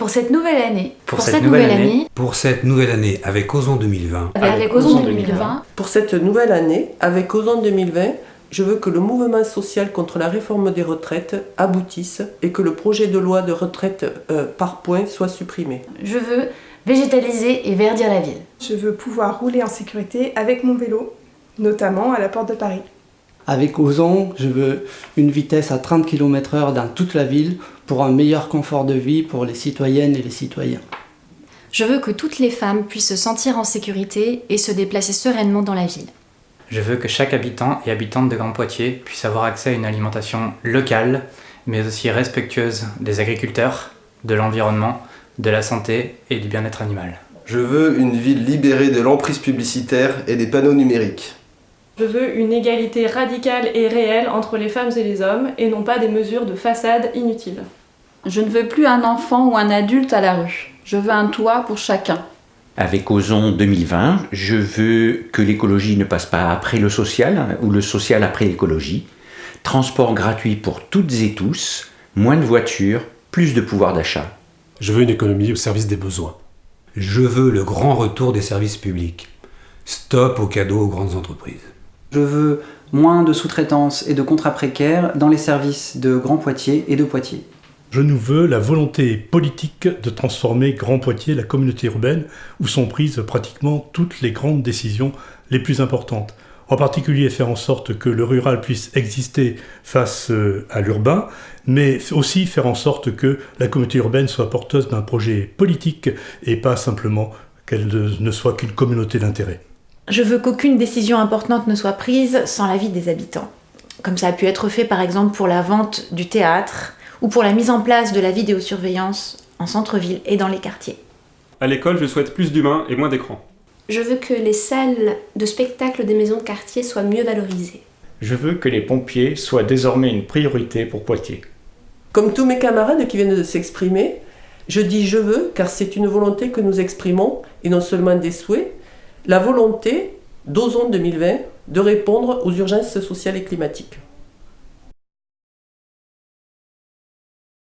Pour cette nouvelle année. Pour cette nouvelle année. Pour cette nouvelle année avec Ozon 2020. Avec Ozon 2020. Pour cette nouvelle année avec Ozon 2020, je veux que le mouvement social contre la réforme des retraites aboutisse et que le projet de loi de retraite euh, par points soit supprimé. Je veux végétaliser et verdir la ville. Je veux pouvoir rouler en sécurité avec mon vélo, notamment à la porte de Paris. Avec Ozon, je veux une vitesse à 30 km/h dans toute la ville pour un meilleur confort de vie pour les citoyennes et les citoyens. Je veux que toutes les femmes puissent se sentir en sécurité et se déplacer sereinement dans la ville. Je veux que chaque habitant et habitante de Grand Poitiers puisse avoir accès à une alimentation locale, mais aussi respectueuse des agriculteurs, de l'environnement, de la santé et du bien-être animal. Je veux une ville libérée de l'emprise publicitaire et des panneaux numériques. Je veux une égalité radicale et réelle entre les femmes et les hommes, et non pas des mesures de façade inutiles. Je ne veux plus un enfant ou un adulte à la rue. Je veux un toit pour chacun. Avec Ozon 2020, je veux que l'écologie ne passe pas après le social ou le social après l'écologie. Transport gratuit pour toutes et tous, moins de voitures, plus de pouvoir d'achat. Je veux une économie au service des besoins. Je veux le grand retour des services publics. Stop aux cadeaux aux grandes entreprises. Je veux moins de sous-traitance et de contrats précaires dans les services de Grand Poitiers et de Poitiers. Je nous veux la volonté politique de transformer Grand Poitiers, la communauté urbaine, où sont prises pratiquement toutes les grandes décisions les plus importantes. En particulier faire en sorte que le rural puisse exister face euh, à l'urbain, mais aussi faire en sorte que la communauté urbaine soit porteuse d'un projet politique et pas simplement qu'elle ne soit qu'une communauté d'intérêt. Je veux qu'aucune décision importante ne soit prise sans l'avis des habitants. Comme ça a pu être fait par exemple pour la vente du théâtre ou pour la mise en place de la vidéosurveillance en centre-ville et dans les quartiers. À l'école, je souhaite plus d'humains et moins d'écrans. Je veux que les salles de spectacle des maisons de quartier soient mieux valorisées. Je veux que les pompiers soient désormais une priorité pour Poitiers. Comme tous mes camarades qui viennent de s'exprimer, je dis je veux car c'est une volonté que nous exprimons et non seulement des souhaits, la volonté d'Ozone 2020 de répondre aux urgences sociales et climatiques.